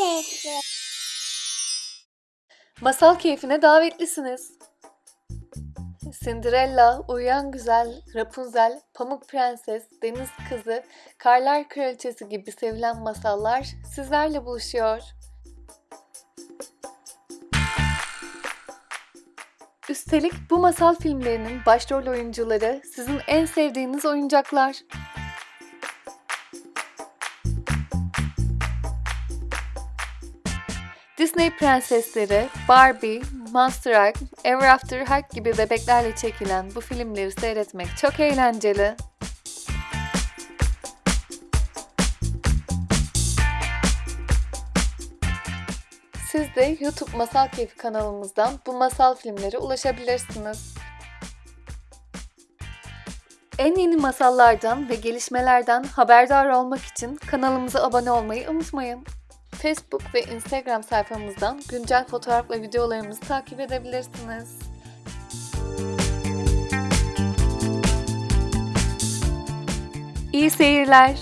keyfi. Masal keyfine davetlisiniz. Cinderella, Uyuyan Güzel, Rapunzel, Pamuk Prenses, Deniz Kızı, Karlar Kraliçesi gibi sevilen masallar sizlerle buluşuyor. Üstelik bu masal filmlerinin başrol oyuncuları sizin en sevdiğiniz oyuncaklar. Disney prensesleri, Barbie, Monster High, Ever After High gibi bebeklerle çekilen bu filmleri seyretmek çok eğlenceli. Siz de YouTube Masal Keyfi kanalımızdan bu masal filmlere ulaşabilirsiniz. En yeni masallardan ve gelişmelerden haberdar olmak için kanalımıza abone olmayı unutmayın. Facebook ve Instagram sayfamızdan güncel fotoğraf ve videolarımızı takip edebilirsiniz. İyi seyirler.